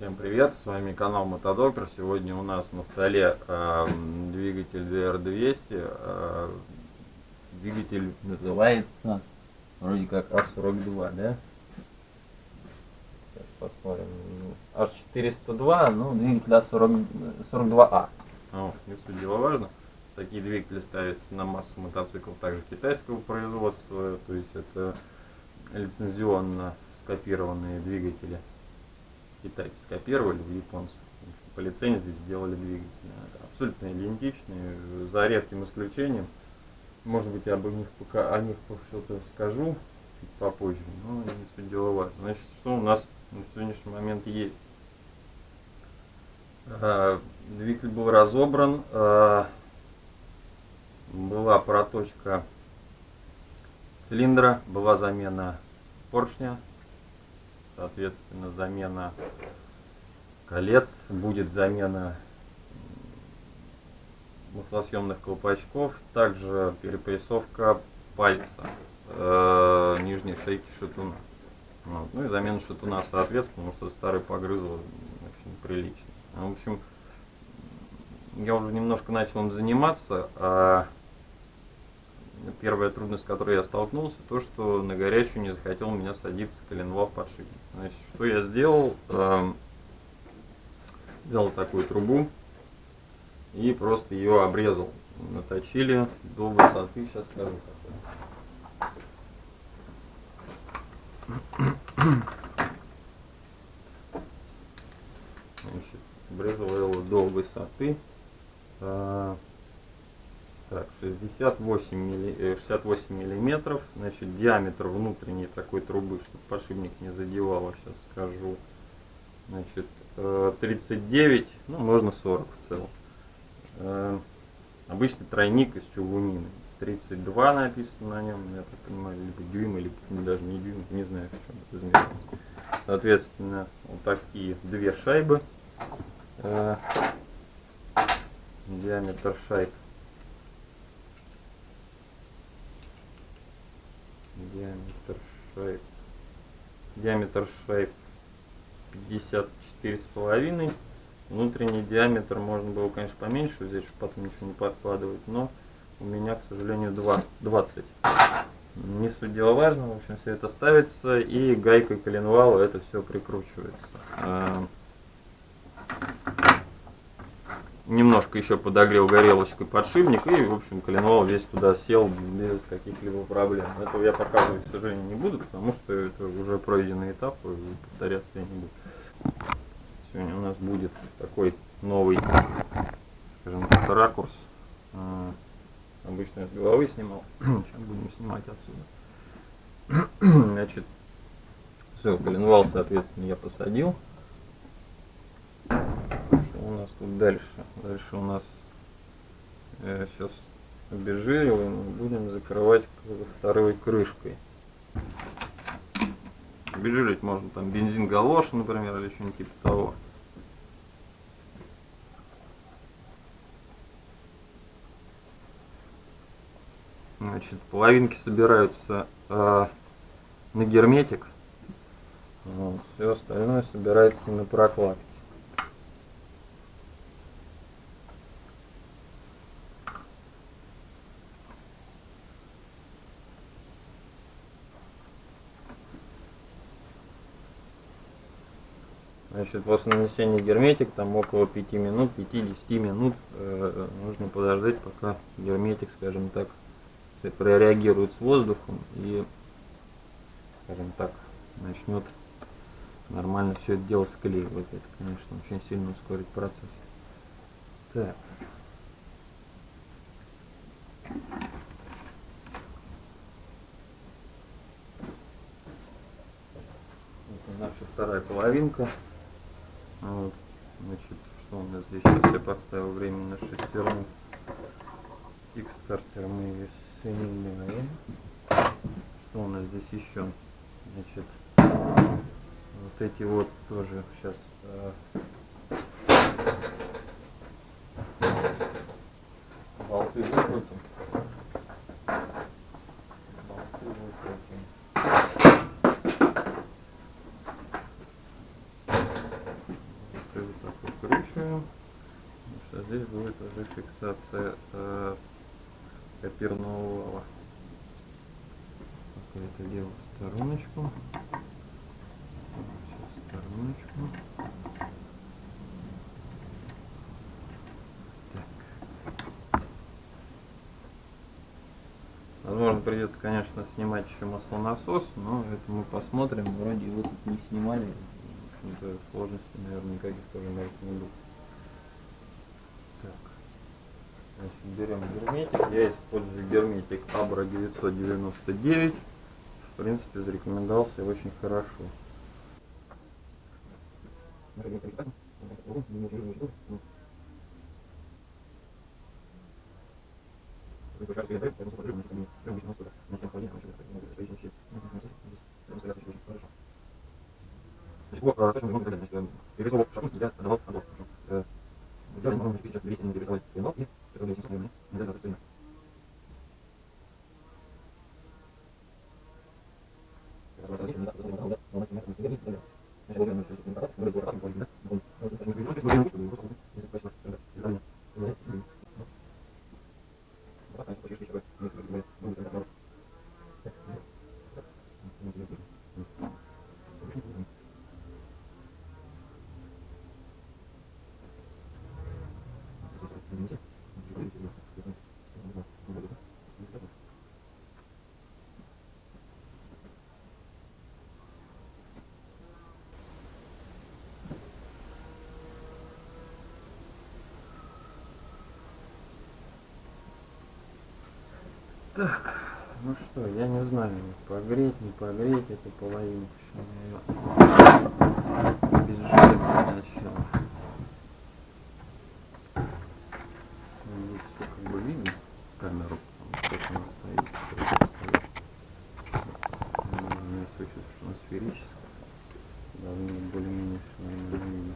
Всем привет, с вами канал Мотодоктор. Сегодня у нас на столе э, двигатель DR200. Э, двигатель называется вроде как А42, да? Сейчас посмотрим. H402, ну двигатель А42А. О, не суть дела важно. Такие двигатели ставятся на массу мотоциклов также китайского производства, то есть это лицензионно скопированные двигатели китайцы скопировали в японцев. По лицензии сделали двигатели. Абсолютно идентичные, за редким исключением. Может быть, я об них пока о них что-то скажу чуть попозже, но не суть дела важно. Значит, что у нас на сегодняшний момент есть? А, двигатель был разобран, а, была проточка цилиндра, была замена поршня, соответственно замена колец, будет замена маслосъемных колпачков, также перепрессовка пальца э, нижней шейки шатуна. Вот. Ну и замена шатуна соответственно, потому что старый погрызло очень прилично. В общем, я уже немножко начал им заниматься, а первая трудность, с которой я столкнулся, то, что на горячую не захотел у меня садиться коленвал подшипник. Значит, что я сделал? Эм, взял такую трубу и просто ее обрезал. Наточили до высоты, сейчас скажу Значит, обрезал его до высоты. Так, 68, милли, 68 э, миллиметров. Значит, диаметр внутренней такой трубы, чтобы подшипник не задевало, сейчас скажу. Значит, 39, э, ну, можно 40 в целом. Э, обычный тройник из чугунины. 32 написано на нем, я так понимаю, либо дюйм, или даже не дюйм, не знаю, в чем это измеряется. Соответственно, вот такие две шайбы. Диаметр шайб диаметр шайб. Диаметр шайб 54 с половиной. Внутренний диаметр можно было конечно поменьше взять чтобы потом ничего не подкладывать но у меня к сожалению 2 20 не суть дела важно в общем все это ставится и гайкой коленвала это все прикручивается. А, немножко еще подогрел горелочкой подшипник и в общем коленвал весь туда сел без каких-либо проблем. Этого я показывать к сожалению не буду потому что это уже пройденный этап и повторяться я не буду. Сегодня у нас будет такой новый скажем так ракурс. А, обычно я с головы снимал. Сейчас будем снимать отсюда. Значит все коленвал соответственно я посадил у нас тут дальше? Дальше у нас э, сейчас обезжириваем будем закрывать второй крышкой. Обезжирить можно там бензин галош, например, или что-нибудь типа того. Значит, половинки собираются э, на герметик. Вот, все остальное собирается на прокладке. Значит, после нанесения герметик, там около 5 минут, 5-10 минут э, нужно подождать, пока герметик, скажем так, прореагирует с воздухом и, скажем так, начнет нормально все это дело склеивать. Это, конечно, очень сильно ускорит процесс. Так. Это наша вторая половинка. Вот, значит, что у нас здесь? Сейчас я поставил временно шестерню. Кикстартер мы ее соединяем. Что у нас здесь еще? Значит, вот эти вот тоже сейчас э, болты выкрутим. это фиксация э, копирного вала. Пока это дело в стороночку. Сейчас в стороночку. Так. Придется, конечно, снимать еще маслонасос, но это мы посмотрим. Вроде его тут не снимали. Сложностей, наверное, никаких тоже на не будет. Так. Значит, берем герметик. Я использую герметик Abra 999. В принципе, зарекомендовался очень хорошо. Так, ну что, я не знаю, погреть, не погреть эту половину. Без сначала. Здесь все как бы видно камеру, как она стоит. У меня случилось, что она сферическая. Должно более-менее все нормально видно.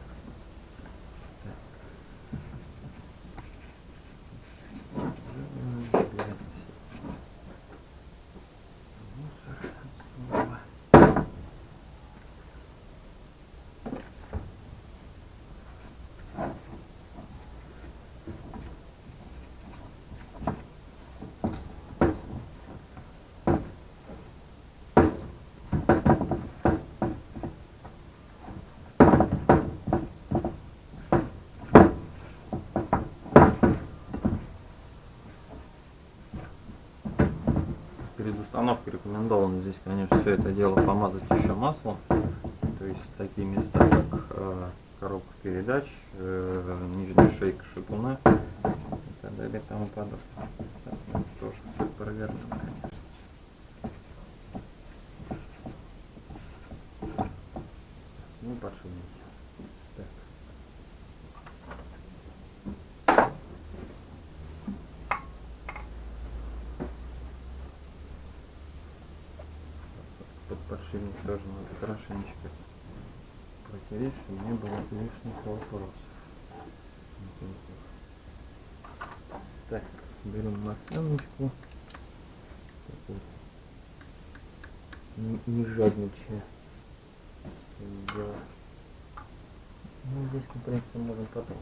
Перед установкой рекомендовано здесь, конечно, все это дело помазать еще маслом. То есть такие места, как э, коробка передач, э, нижняя шейка шипуна и так далее и тому подобное. Сейчас мы тоже все провернем, конечно. Ну, подшипники. Так. под подшипник тоже надо хорошенечко протереть, чтобы не было лишних вопросов. Так, берем масленочку. Так вот. Не, не жадничая. Делать. Ну, здесь, в принципе, можно потом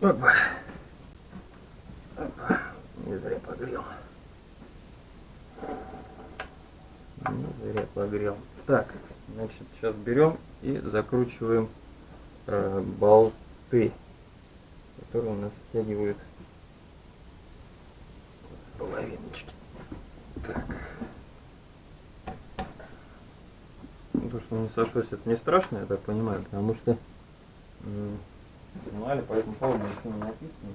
Опа. Опа. Не зря погрел. Не зря погрел. Так, значит, сейчас берем и закручиваем э, болты, которые у нас стягивают половиночки. Так. Ну, То, что не сошлось, это не страшно, я так понимаю, потому что в журнале по этому не написано.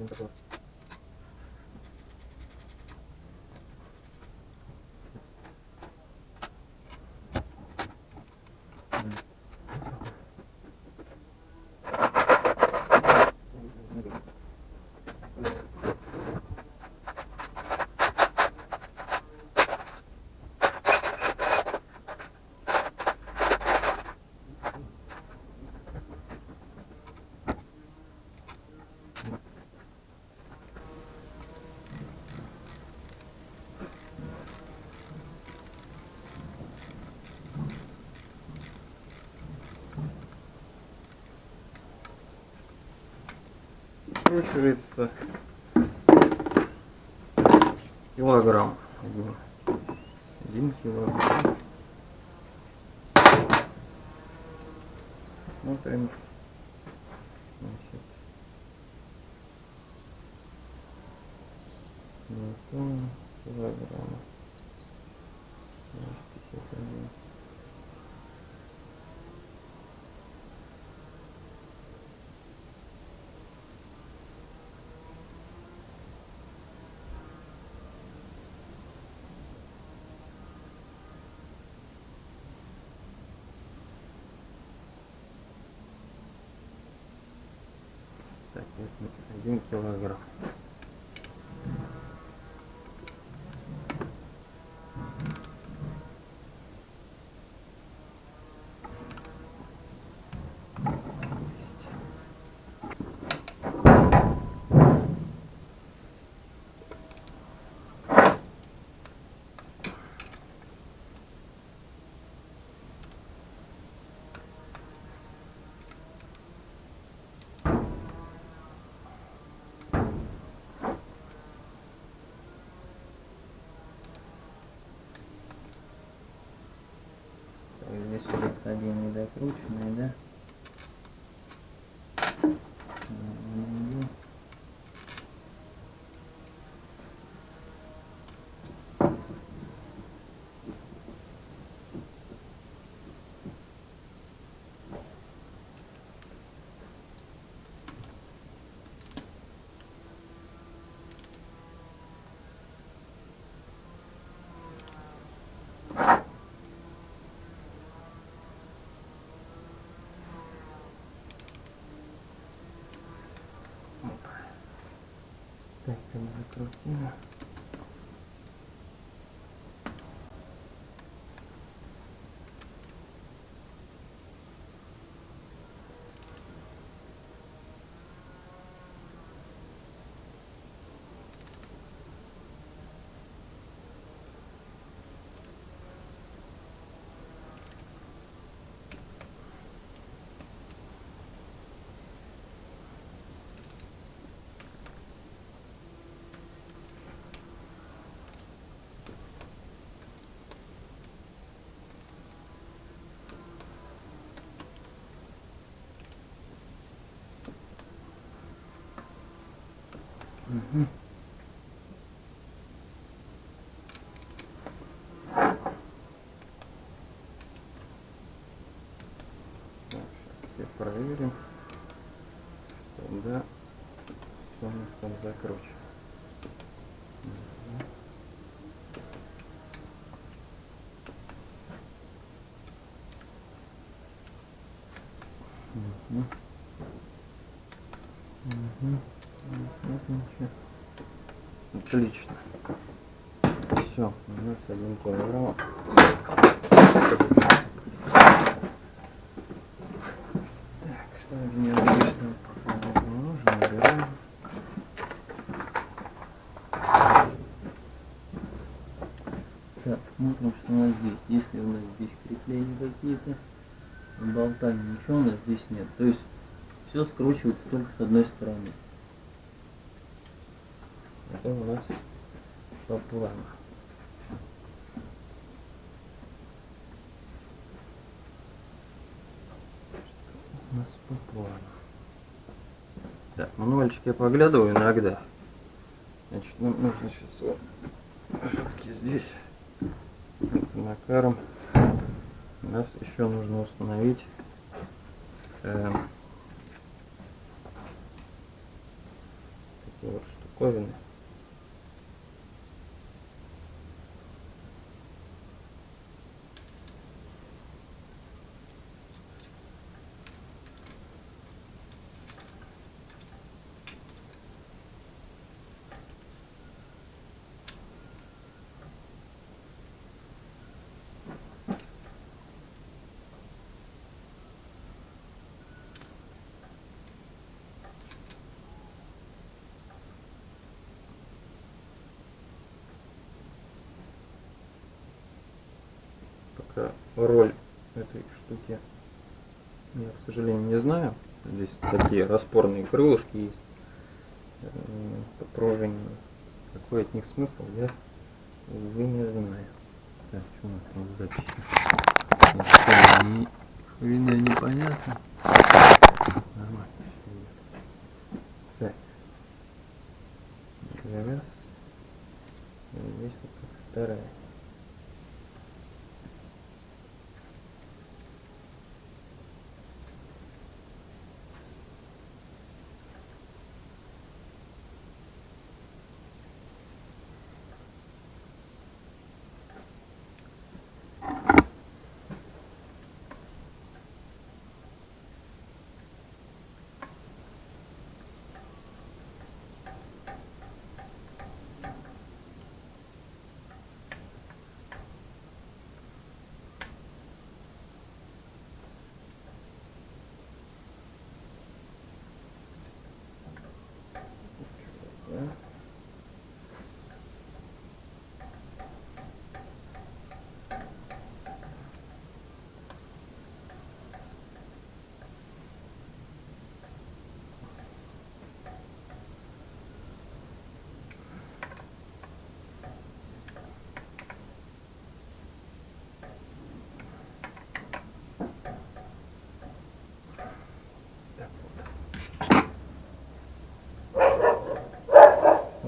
Днепропетровки. Выкручивается килограмм. Один, один килограмм. Смотрим. Значит. Два килограмма. Значит, 51. Один килограмм. Здесь у нас один недокрученный, да? Так, там закрутила. Все проверим. Что, да, все у нас там закручено. Мгм. Мгм. Мгм. Вот ничего. Отлично. Все, у нас один килограмм. Так, что мне обычно нужно, убираем. Так, смотрим, что у нас здесь. Если у нас здесь крепления какие-то, болта ничего у нас здесь нет. То есть все скручивается только с одной стороны. Это у нас по плану. У нас по плану. Так, мануальчик я поглядываю иногда. Значит, нам нужно сейчас вот все-таки здесь накаром. Нас еще нужно установить эм, такие вот штуковины. Пока роль этой штуки я, к сожалению, не знаю. Здесь такие распорные крылышки есть по пружине. Какой от них смысл, я, увы, не знаю. Так, что у нас там не, хрена непонятно.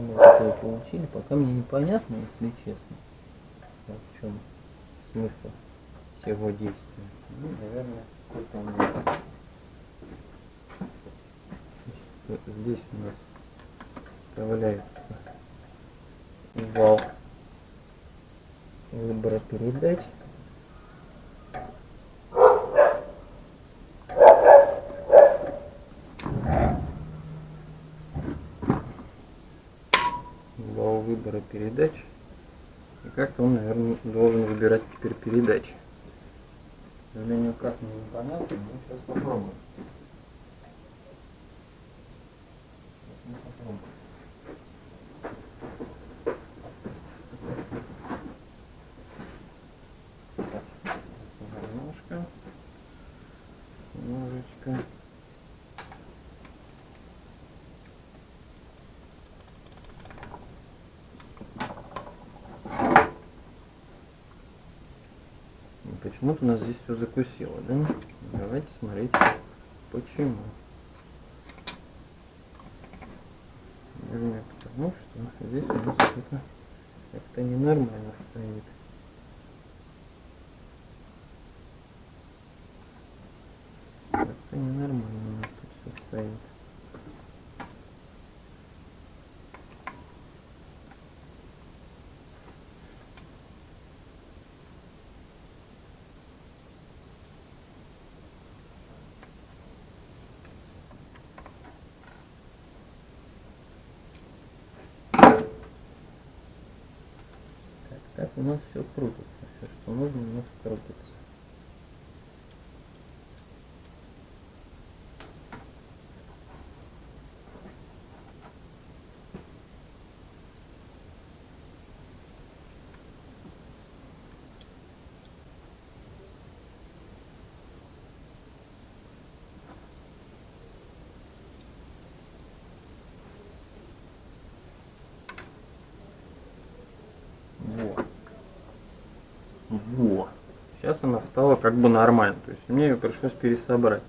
Такое получили, пока мне непонятно, если честно, в чем смысл всего действия. Ну, наверное, какой-то он здесь у нас вставляется вал выбора передач. Вал выбора передач. И как-то он, наверное, должен выбирать теперь передачи. К сожалению, как мне непонятно, но сейчас попробуем. Сейчас мы попробуем. Так, Немножко. Немножечко. Ну, Почему-то нас здесь все закусило, да? Давайте смотреть, почему. Наверное, потому что здесь у нас что-то как-то ненормально стоит. Как-то ненормально у нас тут все стоит. Так, так у нас все крутится. Все, что нужно, у нас крутится. Сейчас она стала как бы нормально. То есть мне ее пришлось пересобрать.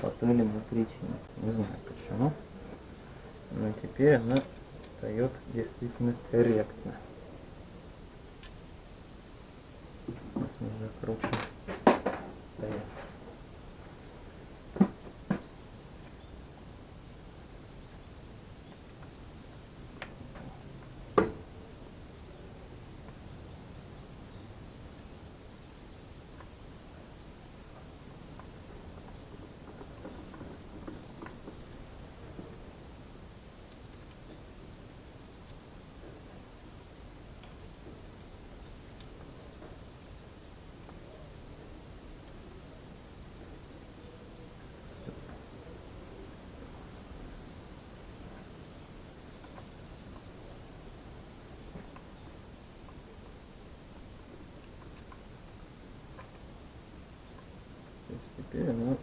По той или иной причине. Не знаю почему. Но теперь она встает действительно корректно. Сейчас мы закрутим. Стоять. То есть теперь она, о,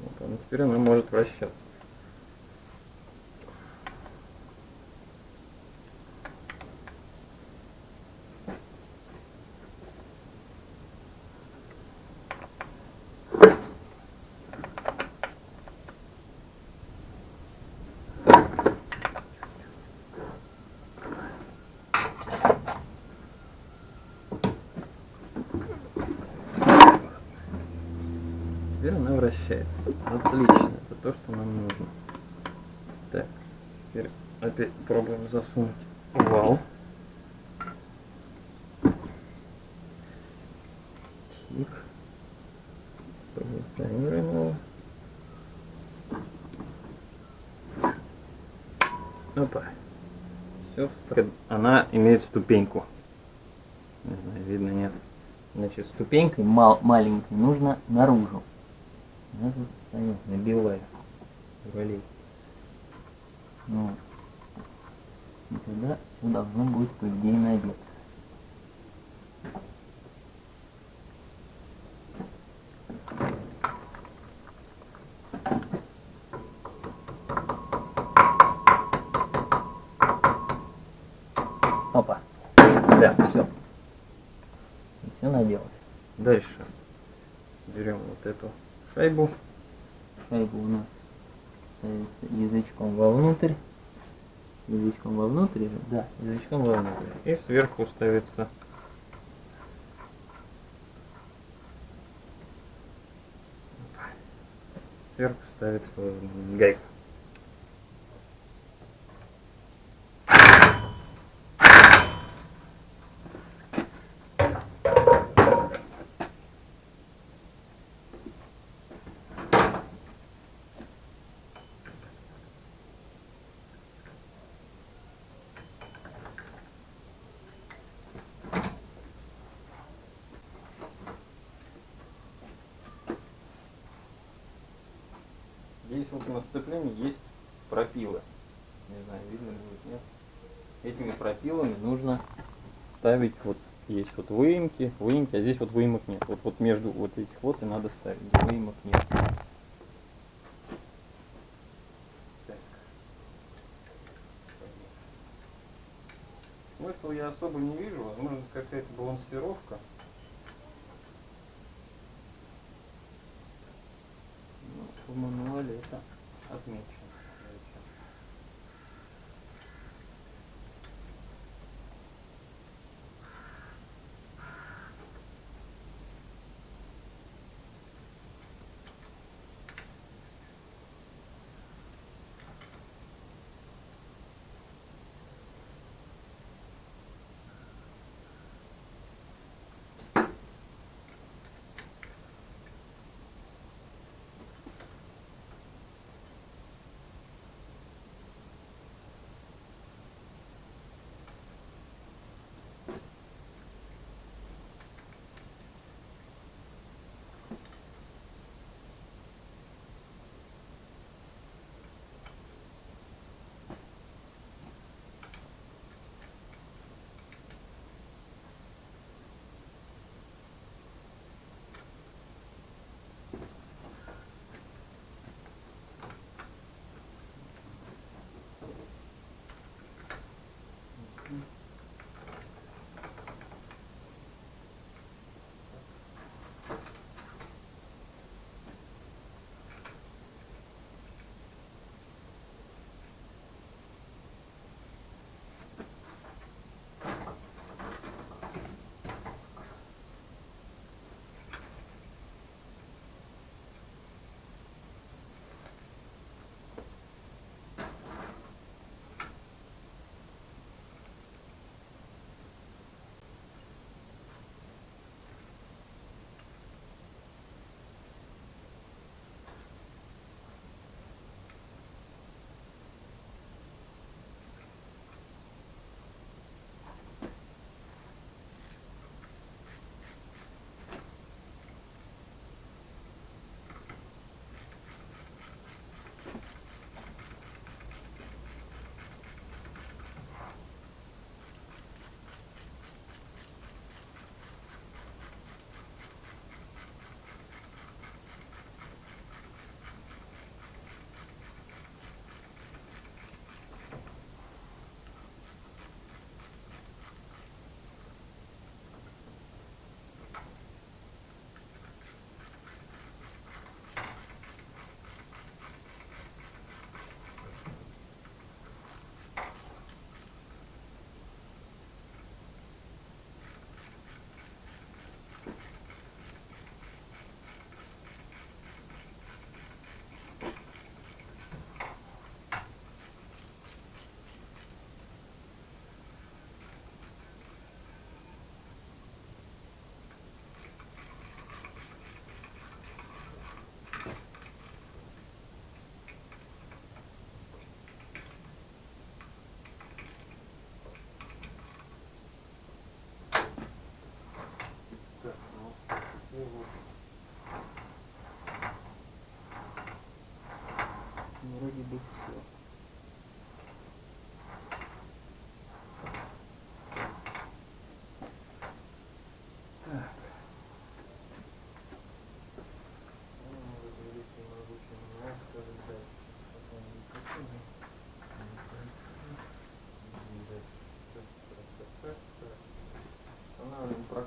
вот она, теперь она может вращаться. Теперь она вращается. Отлично, это то, что нам нужно. Так, теперь опять пробуем засунуть вал. Тик. Позиционируем его. Опа. Все встроено. Она имеет ступеньку. Не знаю, видно, нет. Значит, ступенькой мал маленькой нужно наружу. Я тут стою, набиваю ролей. Ну, и тогда все должно будет, по идее, набиться. Опа. Да, все. Все наделось. Дальше берем вот эту шайбу. Шайбу у нас ставится язычком вовнутрь. язычком вовнутрь же? Да, язычком вовнутрь. И сверху ставится сверху ставится гайка. Здесь вот на сцеплении есть пропилы. Не знаю, видно ли будет, нет. Этими пропилами нужно ставить вот есть вот выемки, выемки, а здесь вот выемок нет. Вот, вот между вот этих вот и надо ставить, выемок нет. Смысл я особо не вижу, возможно какая-то балансировка. Ну, в мануале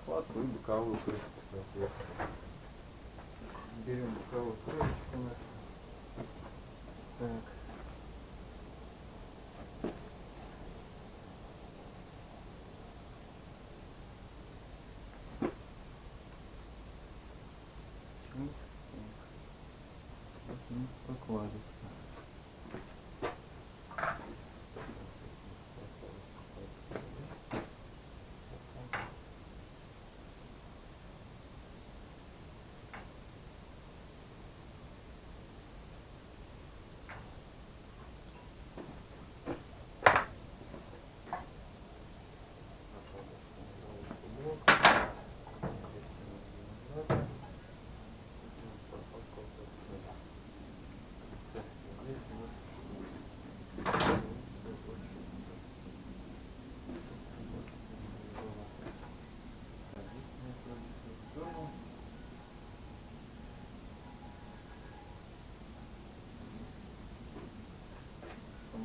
прокладку и боковую крышку, соответственно. Берем боковую крышечку нашу. Так. прокладок.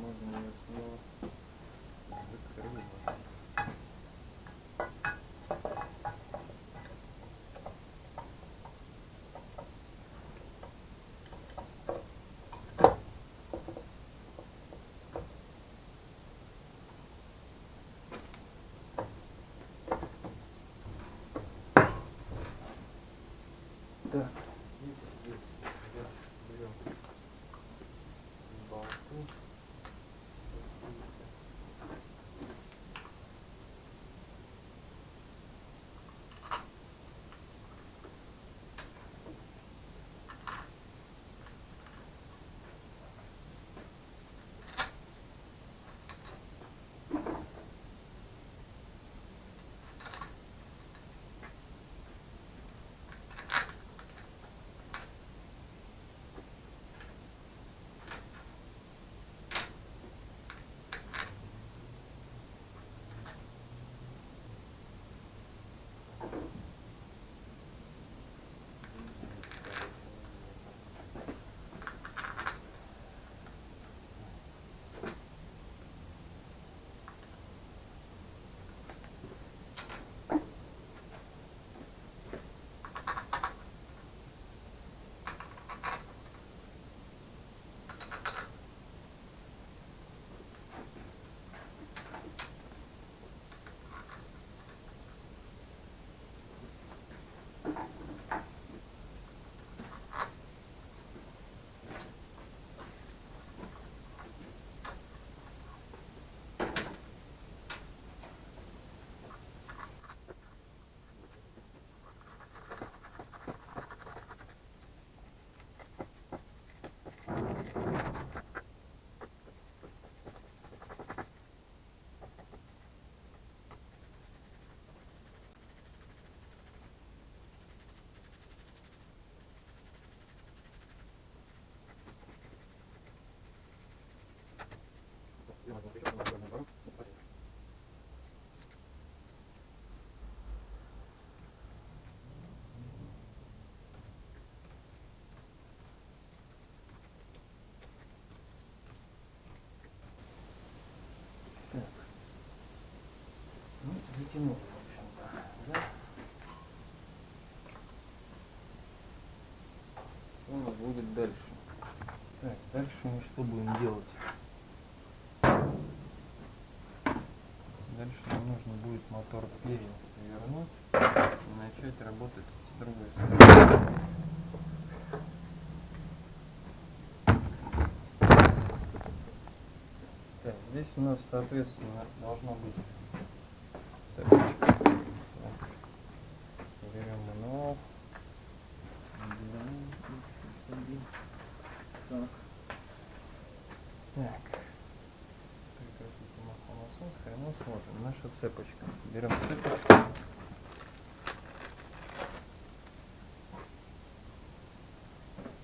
Можно ее снова закрывать. Так, confirmo. Нужно будет мотор перевернуть и начать работать с другой стороны. Так, здесь у нас, соответственно, должно быть цепочка. Так. Берем мануал. Отделяем. Так. Так. Прекратите маслонасос. Хрена смотрим. Наша цепочка. Берем цепочку.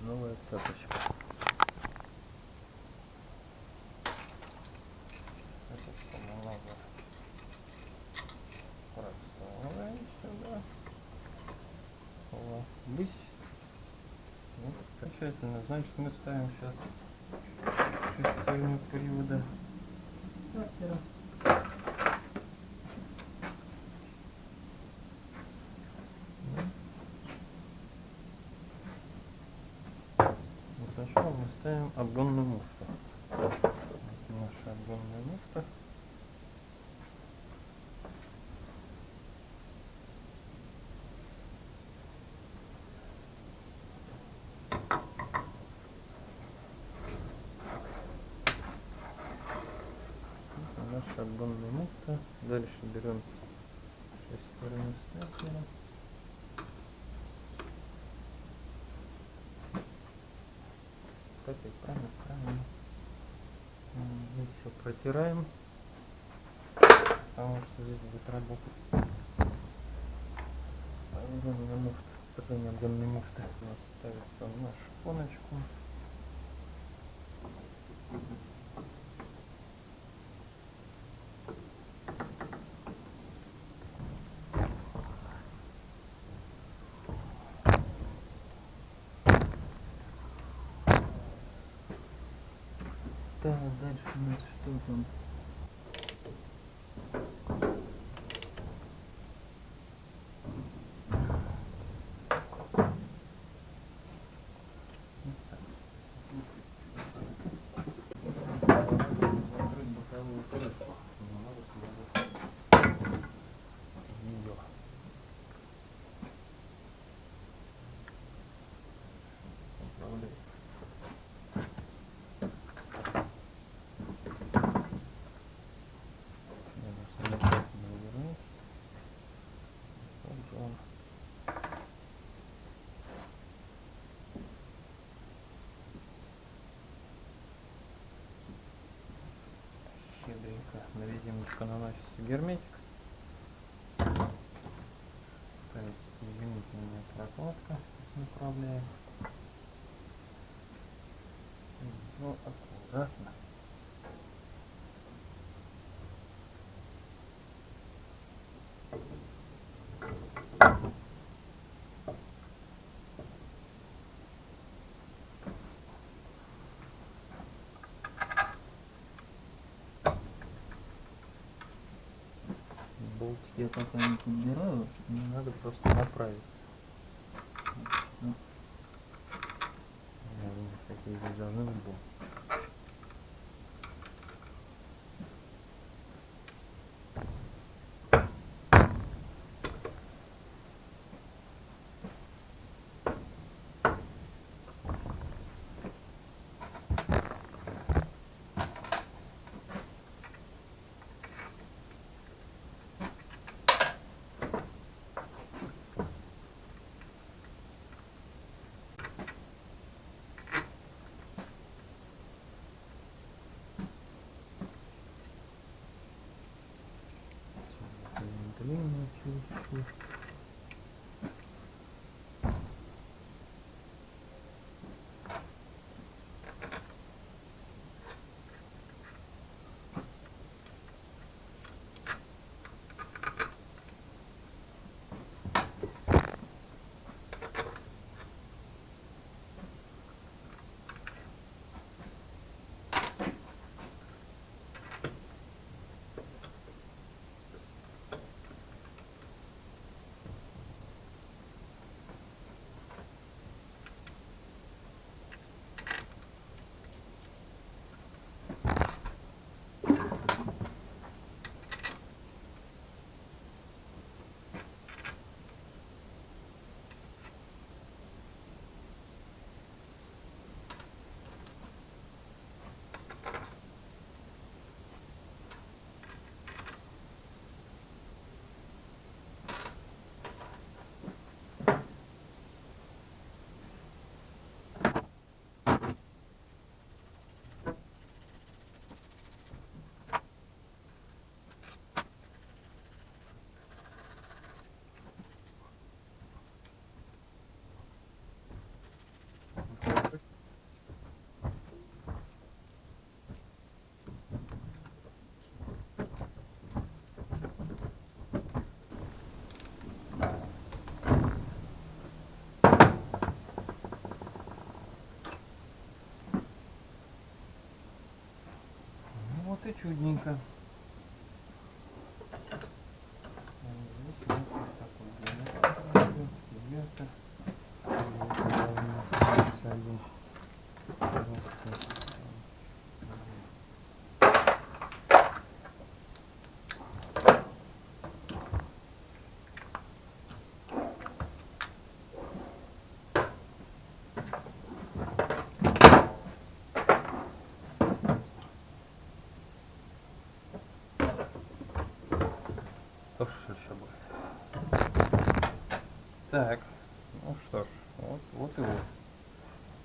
Новая цепочка. Цепочку немного просовываем сюда. О, Бысь. Ну, окончательно. Значит, мы ставим сейчас шестерню привода. Сначала мы ставим обгонную муфту. берем шестерную степлера. Кстати, правильно, правильно. Мы все протираем, потому что здесь будет работать. Возьмем на муфт, потом объемной муфты. У нас ставится на шпоночку. Thank you. Так, дальше у нас что там? Её. Управляй. Надо самостоятельно вывернуть. Вот же он. На наш герметик. Ставится изменительная прокладка направляем. Ну, аккуратно. Я пока не подбираю, мне надо просто направить. Ну, я думаю, какие здесь должны быть болты. Длинную чуть-чуть. Ну и чудненько. А здесь вот такой диаметр, диаметр. И вот должен оставаться один просто. Тоже еще будет. Так, ну что ж, вот, вот и вот.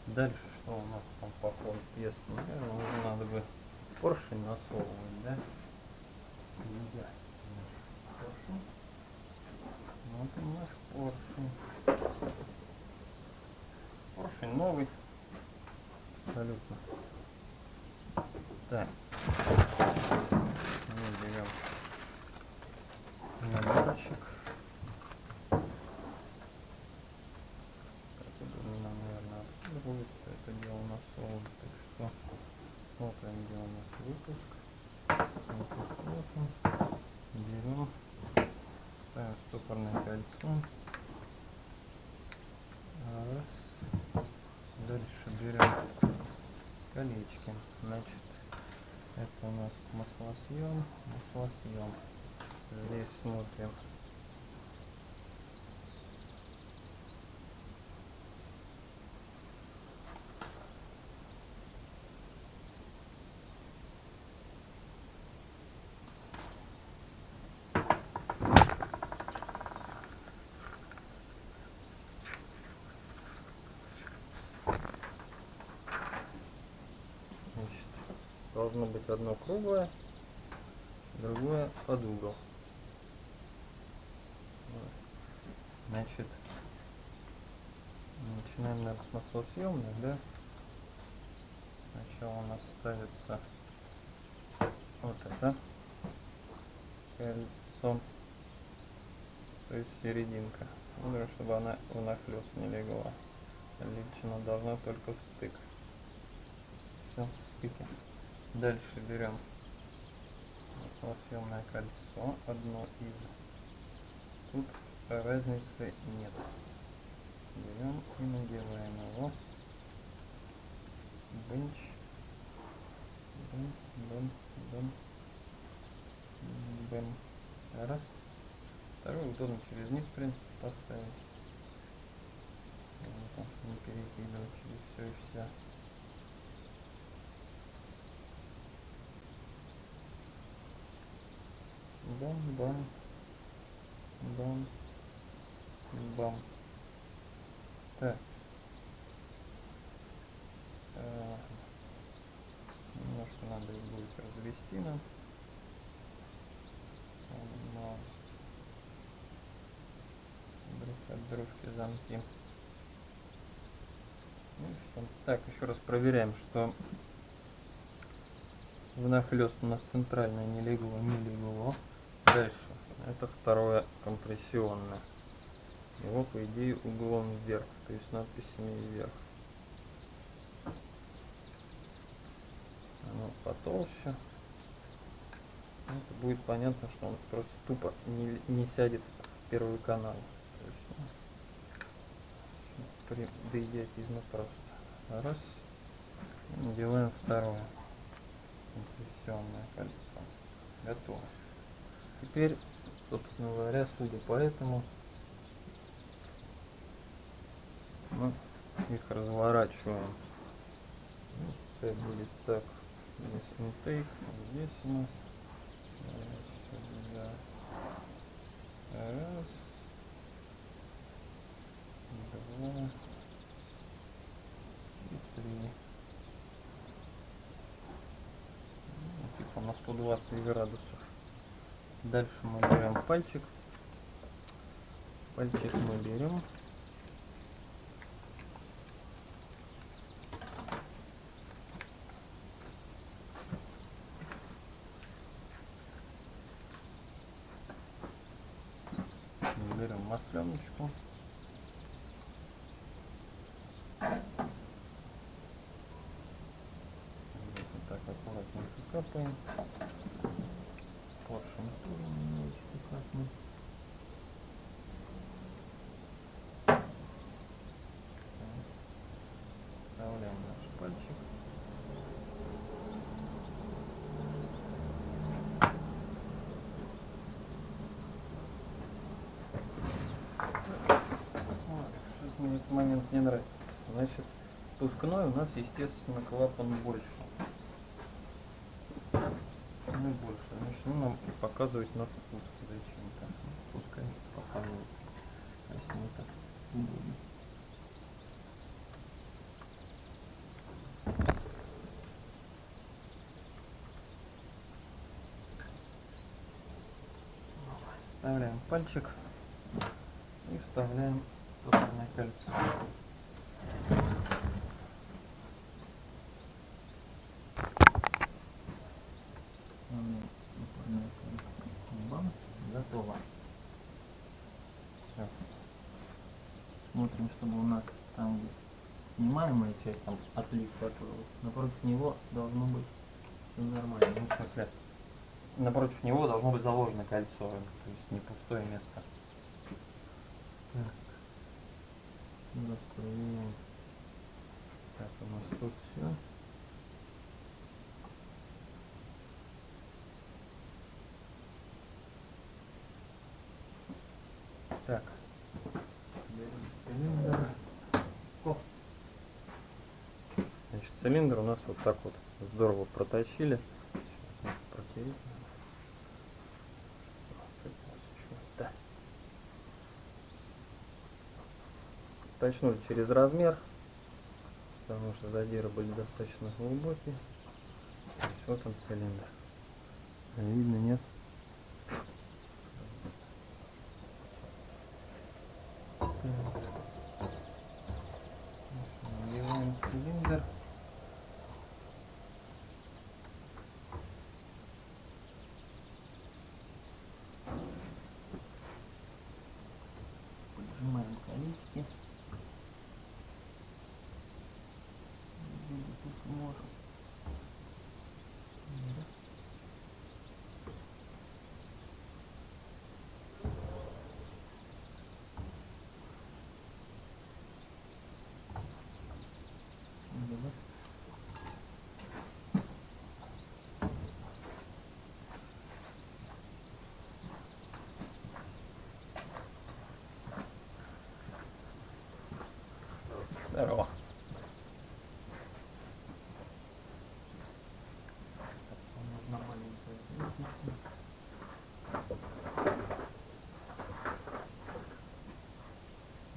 Дальше что? У нас там по ходу пьесы? Наверное, уже надо бы поршень насовывать, да? Да. Поршень. Вот и наш поршень. Поршень новый. Абсолютно. Так. Мы берем наборчик. Так, я думаю, нам, наверное, отсюда будет всё это дело насовывать. Так что смотрим, где у нас выпуск. Выпуск вот он. Берем. Ставим стопорное кольцо. Раз. Дальше берем колечки. Значит, это у нас маслосъем, маслосъем. Здесь смотрим. Значит, должно быть одно круглое, другое под угол. Значит, начинаем, наверное, с маслосъемных, да? Сначала у нас ставится вот это кольцо, то есть серединка. Нужно, чтобы она внахлёст не легла. Она должна только в стык. Все, стыки. Дальше берем маслосъемное кольцо, одно из. Тут разницы нет. Берем и надеваем его. Бенч. Бен, бен, бен. Бен. Раз. Второй удобно через низ, в принципе, поставить. Не перекидывать через все и вся. Бам, бам, бам, бам. Так. Э, Немножко надо их будет развести нам. Но друг от дружки замки. Ну? Так, еще раз проверяем, что внахлёст у нас центральное не легло, не легло. Дальше. Это второе компрессионное. Его, по идее, углом вверх, то есть надписями вверх. Оно потолще. Это будет понятно, что он просто тупо не, не сядет в первый канал. То есть, ну, при, идиотизма просто. Раз. Делаем второе. Компрессионное кольцо. Готово. Теперь, собственно говоря, судя по этому, мы их разворачиваем. Ну, пускай будет так. Здесь интейк, здесь у нас. Э. Раз. Два. И три. Ну, Типа на 120 градусов. Дальше мы берем пальчик. Пальчик мы берем. Берем масленочку. Вот так аккуратненько капаем. вариант не нравится. Значит, пускной у нас, естественно, клапан больше. Ну, больше. Значит, ну, нам показывать надо пуск зачем-то. Пускай показывают. А если не так удобно. Вставляем пальчик и вставляем топливное кольцо. Бам, готово. Все. Смотрим, чтобы у нас там, где снимаемая часть, там отлив отвалился. Напротив него должно быть все нормально. Ну, в смысле, напротив него должно быть заложено кольцо, то есть не пустое место. Так. Сейчас проверяем. Так, у нас тут все. Так. Берем цилиндр. О. Значит, цилиндр у нас вот так вот здорово. Да. Точнули через размер, потому что задиры были достаточно глубокие. Вот он цилиндр. А Видно, нет? Так. Надеваем цилиндр. Поджимаем колечки. Где тут можем. Да. Давай. Здорово.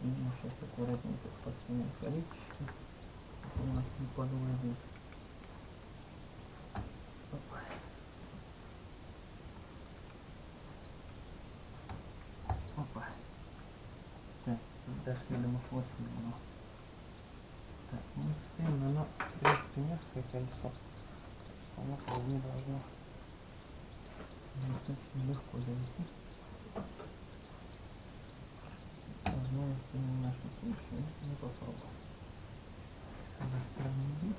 Сейчас аккуратненько посунем чтобы У нас не подводит. Опа. Так, дошли до мафлосина. Так, стоим, но оно, в принципе, несколько кольцо. Оно вполне должно достаточно легко зайти. Возможно, не в нашем случае, но попробуем. С одной стороны здесь.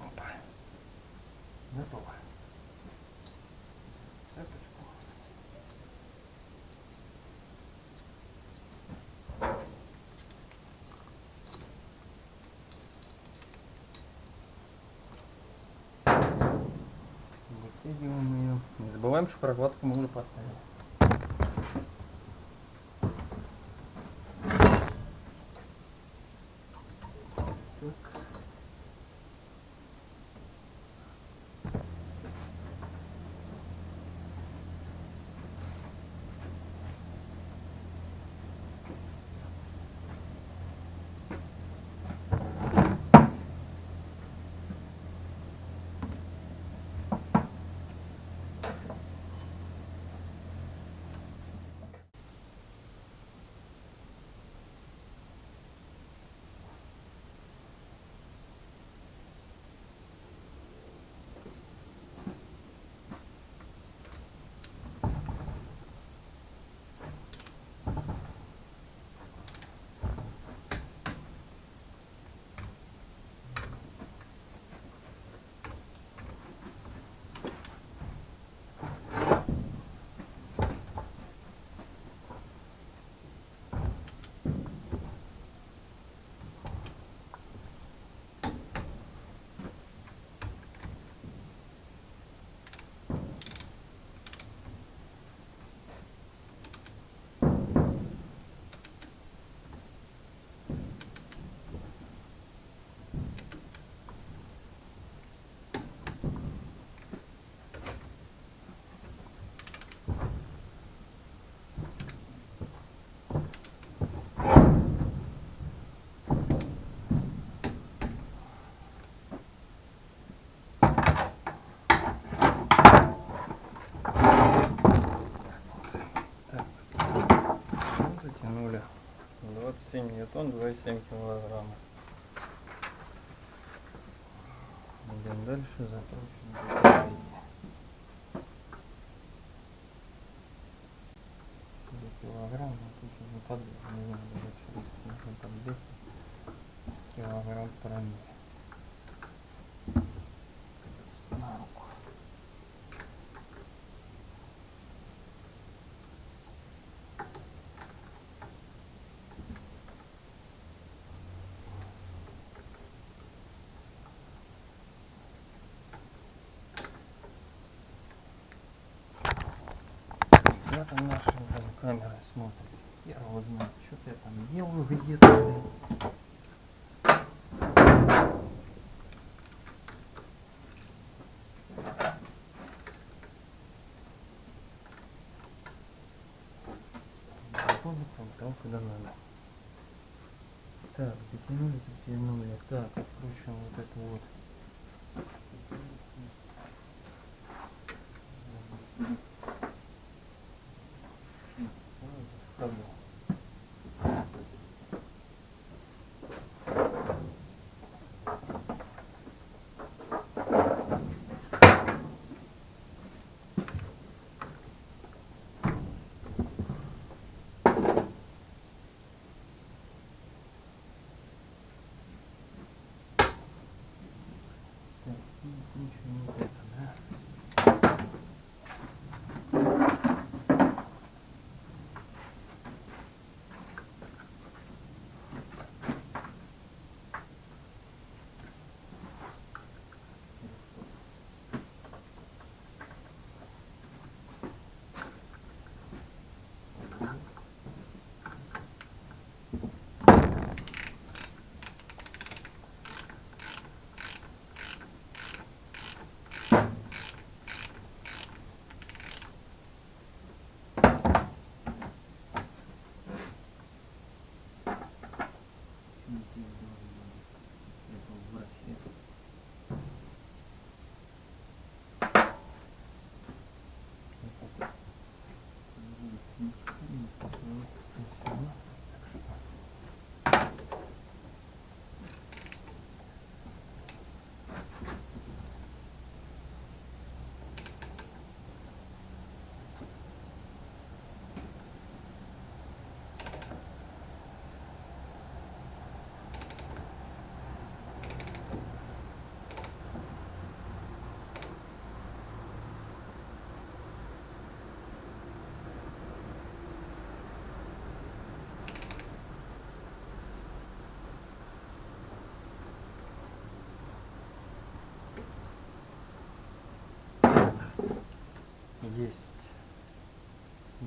Опа. Готово. Цепочку. Не забываем, что прокладку мы уже поставили. 7 килограммов. Идем дальше, закончим. килограмм, тут уже под, не знаю, нужно подбить килограмм промили. Там наша блин, камера смотрит? Я его знаю. Что-то я там делаю где-то. блин. Куда надо. Так, затянули, затянули. Так, откручиваем вот это вот.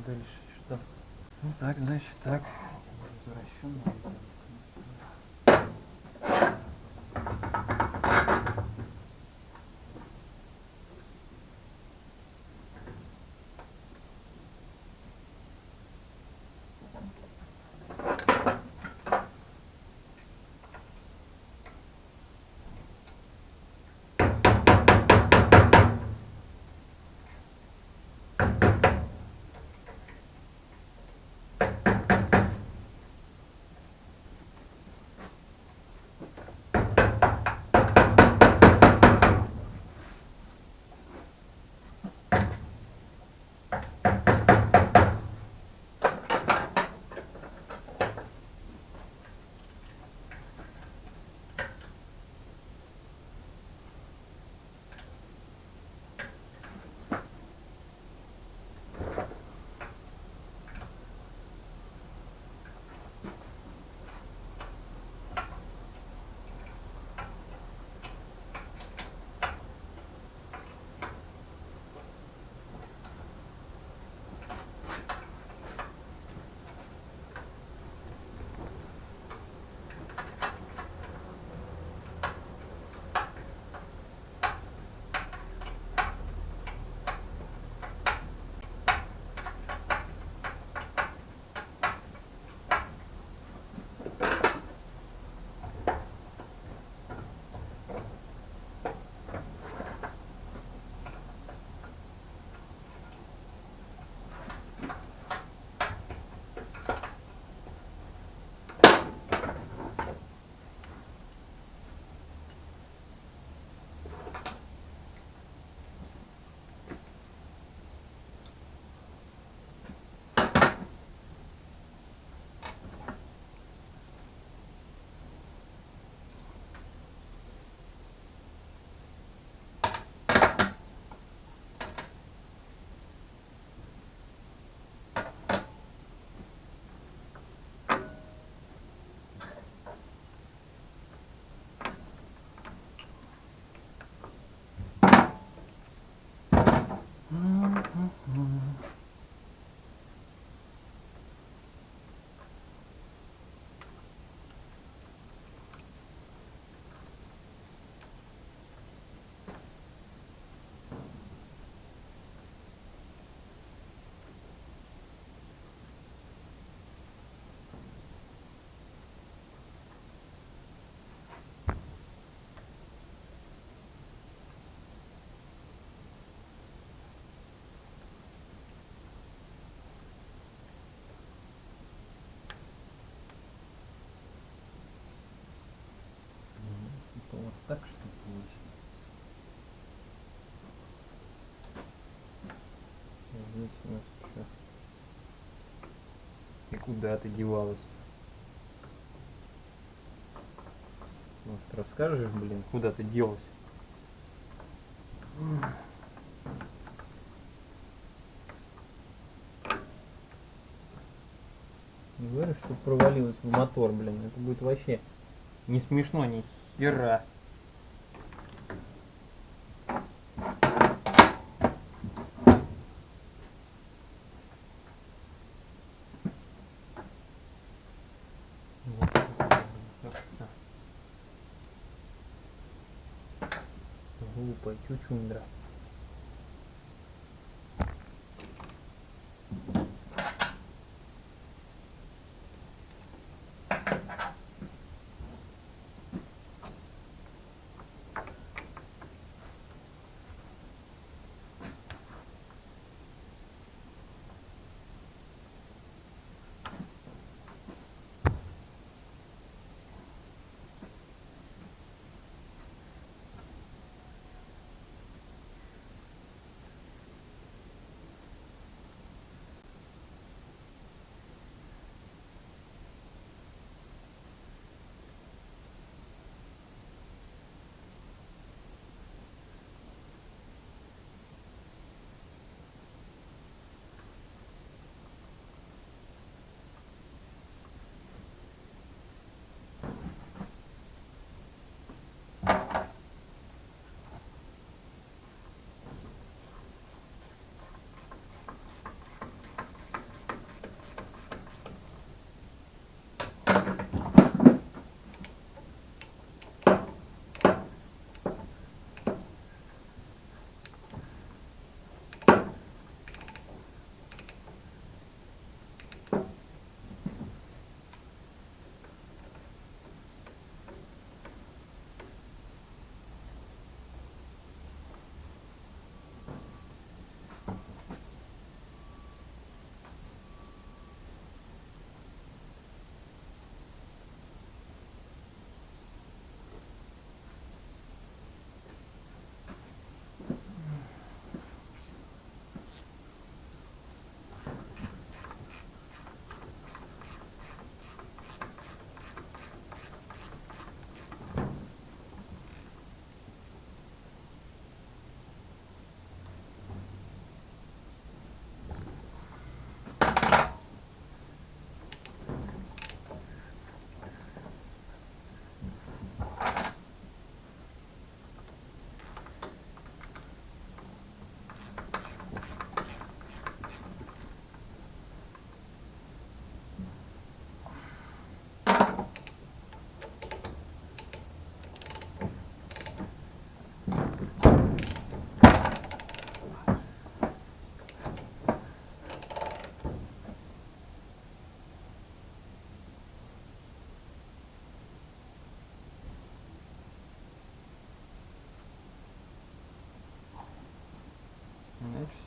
Дальше что? Ну так, значит так. Возвращен. Это вот так что получилось. Нас что? И куда ты девалась? Может расскажешь, блин, куда ты делась? Не говорю, что провалилась в мотор, блин. Это будет вообще не смешно ни хера.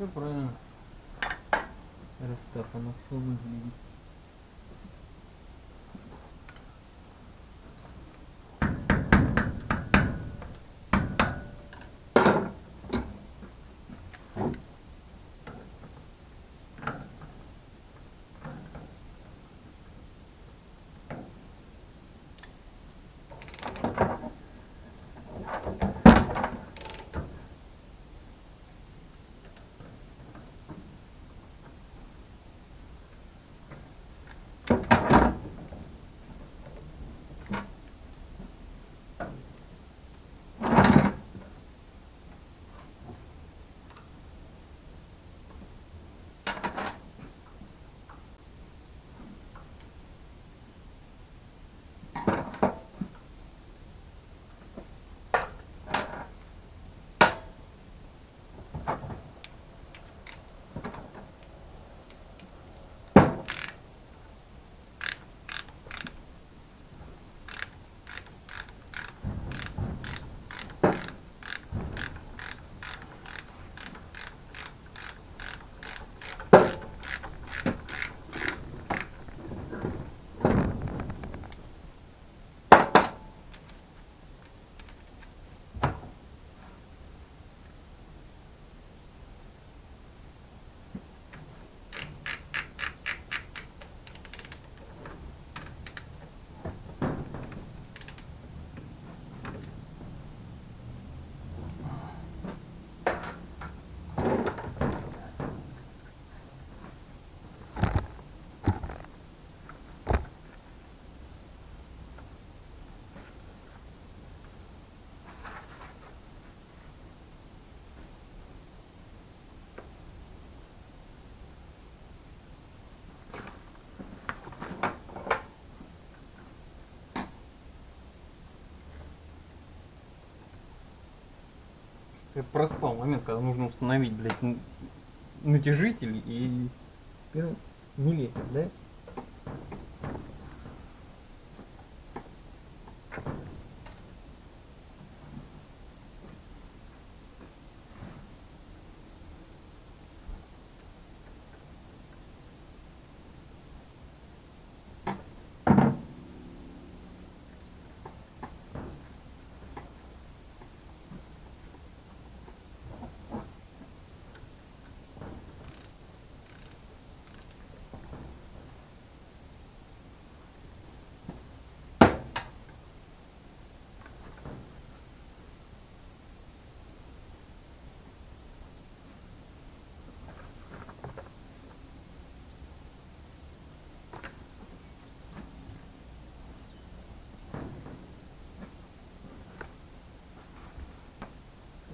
Все правильно. Оно все выглядит. Ты проспал момент, когда нужно установить, блядь, натяжитель и ну, лепит, да?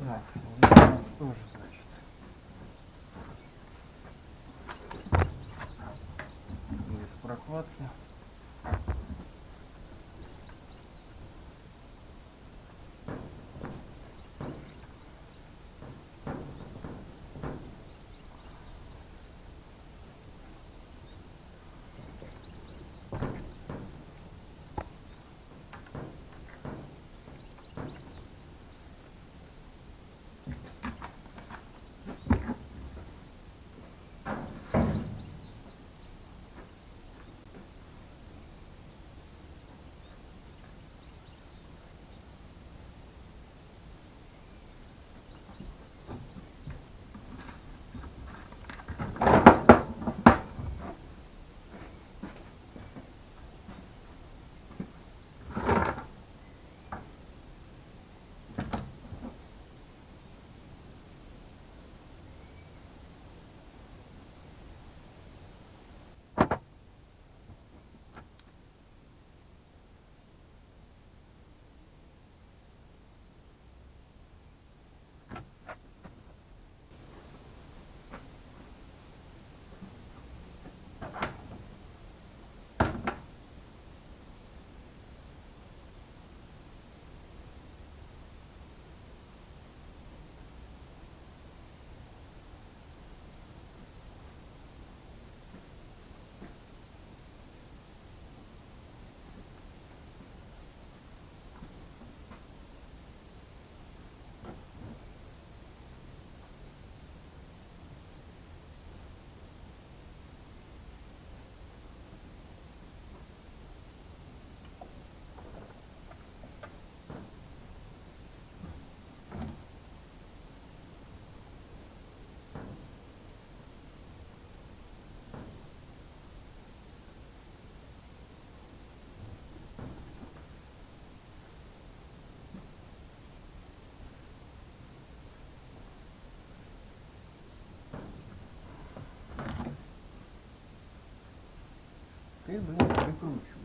Так, тоже, значит. Без прокладки. Pedro, né? Bem pro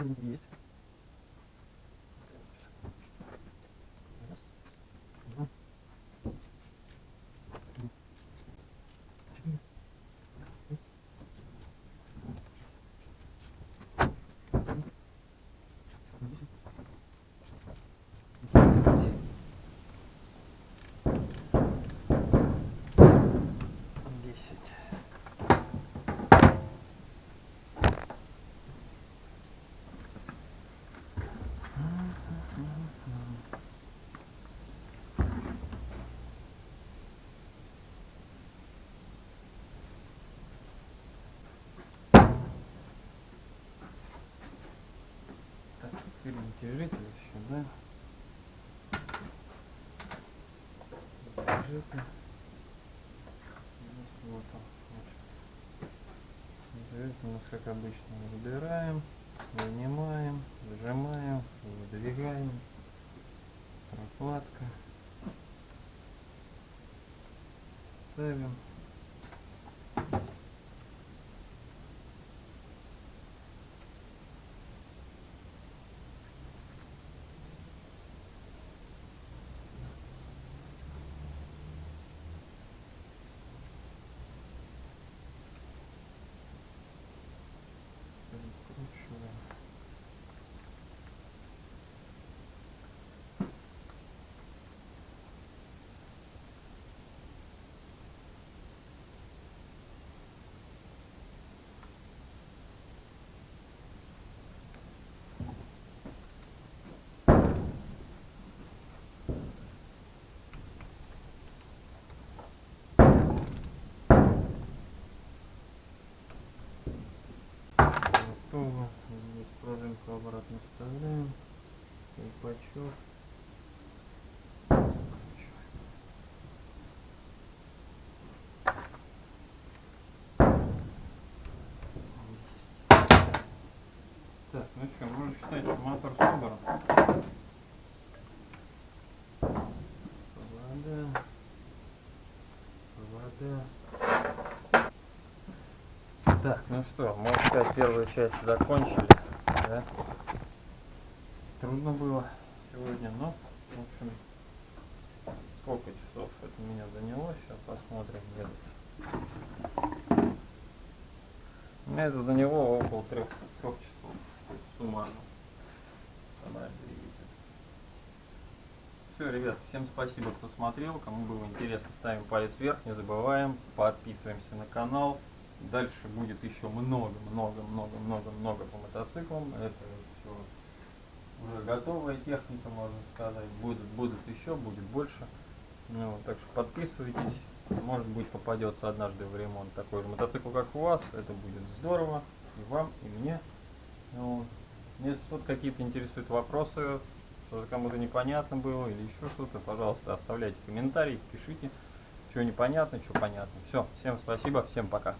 70 Теперь натяжитель еще, да? Вот он. нас, как обычно, выбираем, вынимаем, зажимаем, выдвигаем. Прокладка. Ставим. Прикручиваем. Готово. Здесь пружинку обратно вставляем. Колпачок. Так, ну что, можно считать, мотор Так, ну что, можно сказать, первую часть закончили. Да? Трудно было сегодня, но, в общем, сколько часов это меня заняло, сейчас посмотрим где-то. Меня это заняло около трех, трех часов, суммарно. Двигатель. Все, ребят, всем спасибо, кто смотрел. Кому было интересно, ставим палец вверх, не забываем, подписываемся на канал. Дальше будет еще много, много, много, много, много по мотоциклам. Это все уже готовая техника, можно сказать. Будут, будут еще, будет больше. Ну, так что подписывайтесь. Может быть попадется однажды в ремонт такой же мотоцикл, как у вас. Это будет здорово. И вам, и мне. Ну. Если вот какие-то интересуют вопросы, что-то кому-то непонятно было или еще что-то, пожалуйста, оставляйте комментарии, пишите, что непонятно, что понятно. Все, всем спасибо, всем пока.